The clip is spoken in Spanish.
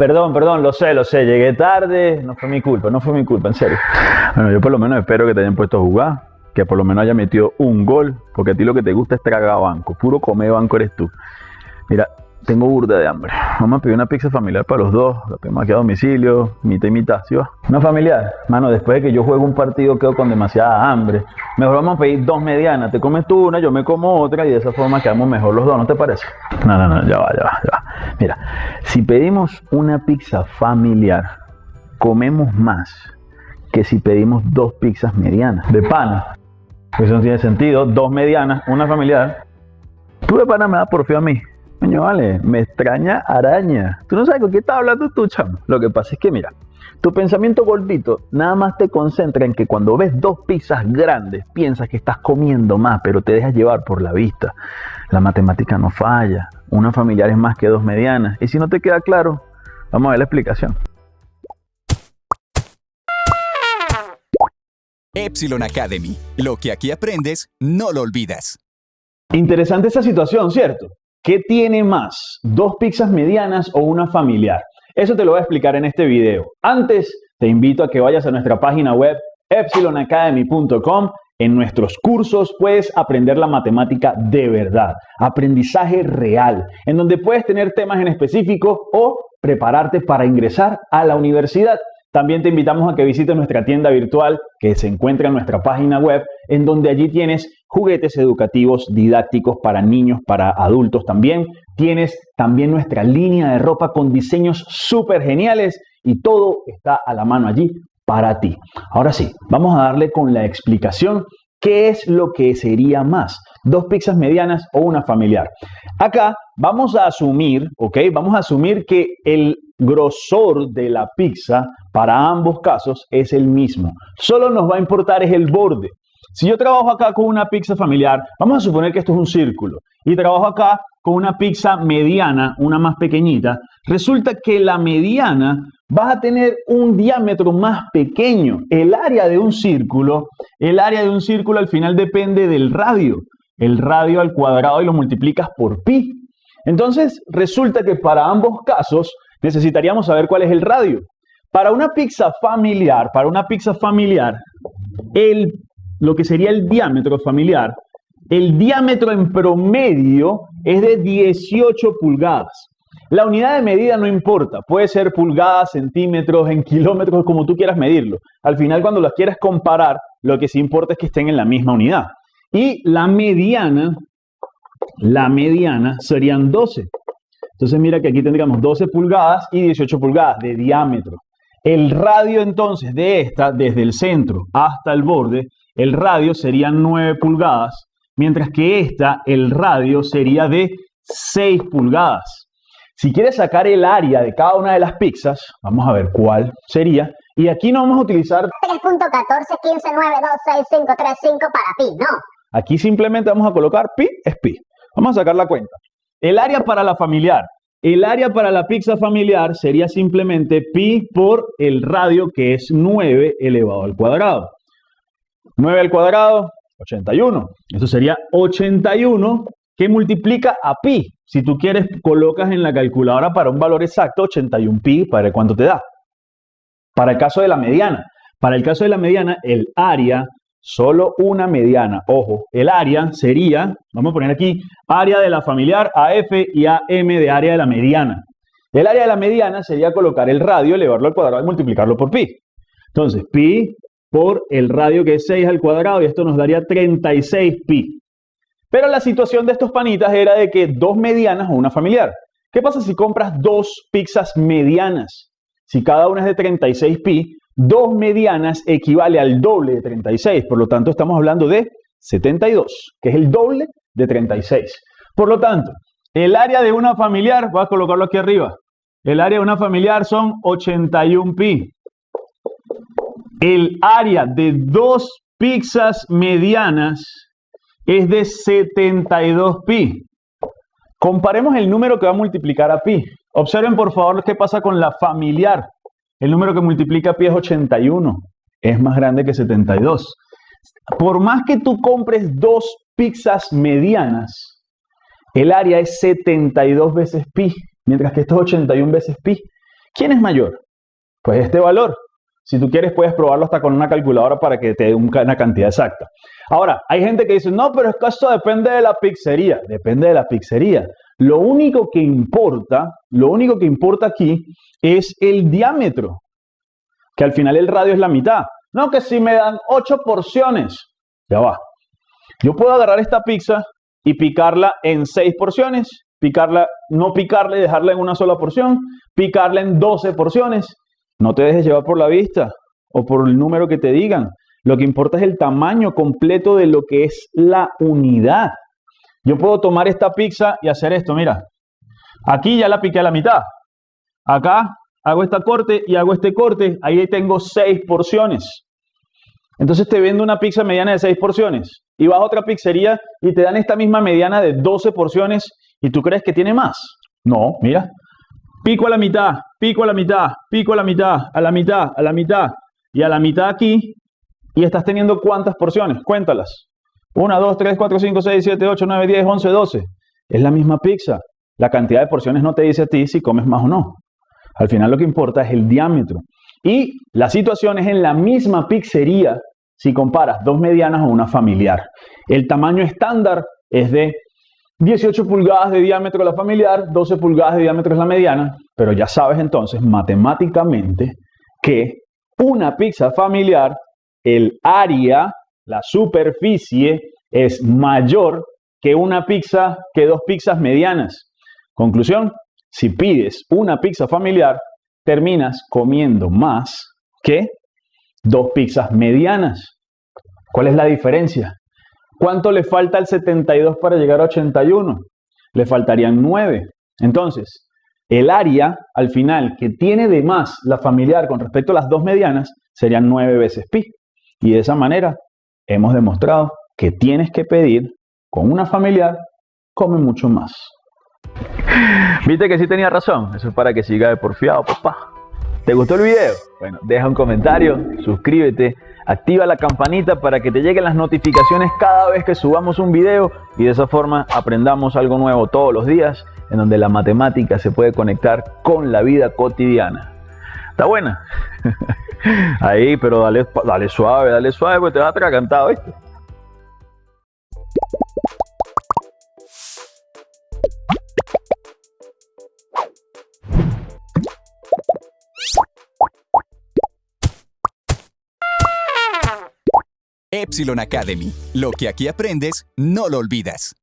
Perdón, perdón, lo sé, lo sé, llegué tarde, no fue mi culpa, no fue mi culpa, en serio. Bueno, yo por lo menos espero que te hayan puesto a jugar, que por lo menos haya metido un gol, porque a ti lo que te gusta es tragar banco, puro comer banco eres tú. Mira, tengo burda de hambre. Vamos a pedir una pizza familiar para los dos. La pedimos aquí a domicilio, mitad y mitad, ¿sí va? Una familiar. Mano, después de que yo juego un partido quedo con demasiada hambre. Mejor vamos a pedir dos medianas. Te comes tú una, yo me como otra y de esa forma quedamos mejor los dos, ¿no te parece? No, no, no, ya va, ya va, ya va. Mira, si pedimos una pizza familiar, comemos más que si pedimos dos pizzas medianas. De pana. Eso no tiene sentido. Dos medianas, una familiar. Tú de pana me das porfía a mí. Coño, vale, me extraña araña. Tú no sabes con qué estás hablando tú, chamo. Lo que pasa es que, mira, tu pensamiento gordito nada más te concentra en que cuando ves dos pizzas grandes piensas que estás comiendo más, pero te dejas llevar por la vista. La matemática no falla. Una familiar es más que dos medianas. Y si no te queda claro, vamos a ver la explicación. Epsilon Academy. Lo que aquí aprendes, no lo olvidas. Interesante esa situación, ¿cierto? ¿Qué tiene más? ¿Dos pizzas medianas o una familiar? Eso te lo voy a explicar en este video. Antes, te invito a que vayas a nuestra página web epsilonacademy.com. En nuestros cursos puedes aprender la matemática de verdad, aprendizaje real, en donde puedes tener temas en específico o prepararte para ingresar a la universidad. También te invitamos a que visites nuestra tienda virtual que se encuentra en nuestra página web, en donde allí tienes juguetes educativos didácticos para niños, para adultos también. Tienes también nuestra línea de ropa con diseños súper geniales y todo está a la mano allí para ti. Ahora sí, vamos a darle con la explicación qué es lo que sería más, dos pizzas medianas o una familiar. Acá vamos a asumir, ¿ok? Vamos a asumir que el grosor de la pizza para ambos casos es el mismo. Solo nos va a importar es el borde. Si yo trabajo acá con una pizza familiar, vamos a suponer que esto es un círculo, y trabajo acá con una pizza mediana, una más pequeñita, resulta que la mediana va a tener un diámetro más pequeño. El área de un círculo, el área de un círculo al final depende del radio. El radio al cuadrado y lo multiplicas por pi. Entonces, resulta que para ambos casos necesitaríamos saber cuál es el radio. Para una pizza familiar, para una pizza familiar, el lo que sería el diámetro familiar, el diámetro en promedio es de 18 pulgadas. La unidad de medida no importa, puede ser pulgadas, centímetros, en kilómetros, como tú quieras medirlo. Al final, cuando las quieras comparar, lo que sí importa es que estén en la misma unidad. Y la mediana, la mediana serían 12. Entonces mira que aquí tendríamos 12 pulgadas y 18 pulgadas de diámetro. El radio entonces de esta, desde el centro hasta el borde, el radio sería 9 pulgadas, mientras que esta, el radio sería de 6 pulgadas. Si quieres sacar el área de cada una de las pizzas, vamos a ver cuál sería. Y aquí no vamos a utilizar 3.14, 15, 9, 2, 6, 5, 3, 5 para pi, no. Aquí simplemente vamos a colocar pi es pi. Vamos a sacar la cuenta. El área para la familiar. El área para la pizza familiar sería simplemente pi por el radio que es 9 elevado al cuadrado. 9 al cuadrado, 81. Eso sería 81 que multiplica a pi. Si tú quieres, colocas en la calculadora para un valor exacto 81 pi para cuánto te da. Para el caso de la mediana. Para el caso de la mediana, el área, solo una mediana, ojo, el área sería, vamos a poner aquí, área de la familiar AF y AM de área de la mediana. El área de la mediana sería colocar el radio, elevarlo al cuadrado y multiplicarlo por pi. Entonces, pi por el radio que es 6 al cuadrado y esto nos daría 36 pi. Pero la situación de estos panitas era de que dos medianas o una familiar. ¿Qué pasa si compras dos pizzas medianas? Si cada una es de 36 pi, dos medianas equivale al doble de 36. Por lo tanto, estamos hablando de 72, que es el doble de 36. Por lo tanto, el área de una familiar, voy a colocarlo aquí arriba, el área de una familiar son 81 pi. El área de dos pizzas medianas es de 72 pi. Comparemos el número que va a multiplicar a pi. Observen por favor qué pasa con la familiar. El número que multiplica pi es 81. Es más grande que 72. Por más que tú compres dos pizzas medianas, el área es 72 veces pi, mientras que esto es 81 veces pi. ¿Quién es mayor? Pues este valor. Si tú quieres, puedes probarlo hasta con una calculadora para que te dé una cantidad exacta. Ahora, hay gente que dice, no, pero es que esto depende de la pizzería. Depende de la pizzería. Lo único que importa, lo único que importa aquí es el diámetro, que al final el radio es la mitad. No, que si me dan 8 porciones, ya va. Yo puedo agarrar esta pizza y picarla en 6 porciones, picarla, no picarla y dejarla en una sola porción, picarla en 12 porciones no te dejes llevar por la vista o por el número que te digan. Lo que importa es el tamaño completo de lo que es la unidad. Yo puedo tomar esta pizza y hacer esto, mira. Aquí ya la piqué a la mitad. Acá hago esta corte y hago este corte. Ahí tengo seis porciones. Entonces te vendo una pizza mediana de seis porciones. Y vas a otra pizzería y te dan esta misma mediana de 12 porciones y tú crees que tiene más. No, mira. Pico a la mitad, pico a la mitad, pico a la mitad, a la mitad, a la mitad y a la mitad aquí. Y estás teniendo cuántas porciones? Cuéntalas. 1, 2, 3, 4, 5, 6, 7, 8, 9, 10, 11, 12. Es la misma pizza. La cantidad de porciones no te dice a ti si comes más o no. Al final lo que importa es el diámetro. Y la situación es en la misma pizzería si comparas dos medianas o una familiar. El tamaño estándar es de 18 pulgadas de diámetro la familiar, 12 pulgadas de diámetro es la mediana, pero ya sabes entonces matemáticamente que una pizza familiar, el área, la superficie es mayor que una pizza, que dos pizzas medianas. Conclusión, si pides una pizza familiar, terminas comiendo más que dos pizzas medianas. ¿Cuál es la diferencia? ¿Cuánto le falta al 72 para llegar a 81? Le faltarían 9. Entonces, el área al final que tiene de más la familiar con respecto a las dos medianas serían 9 veces pi. Y de esa manera hemos demostrado que tienes que pedir con una familiar, come mucho más. ¿Viste que sí tenía razón? Eso es para que siga de porfiado, papá. ¿Te gustó el video? Bueno, deja un comentario, suscríbete Activa la campanita para que te lleguen las notificaciones cada vez que subamos un video y de esa forma aprendamos algo nuevo todos los días en donde la matemática se puede conectar con la vida cotidiana. ¿Está buena? Ahí, pero dale, dale suave, dale suave, porque te vas a atragantado, ¿viste? Epsilon Academy. Lo que aquí aprendes, no lo olvidas.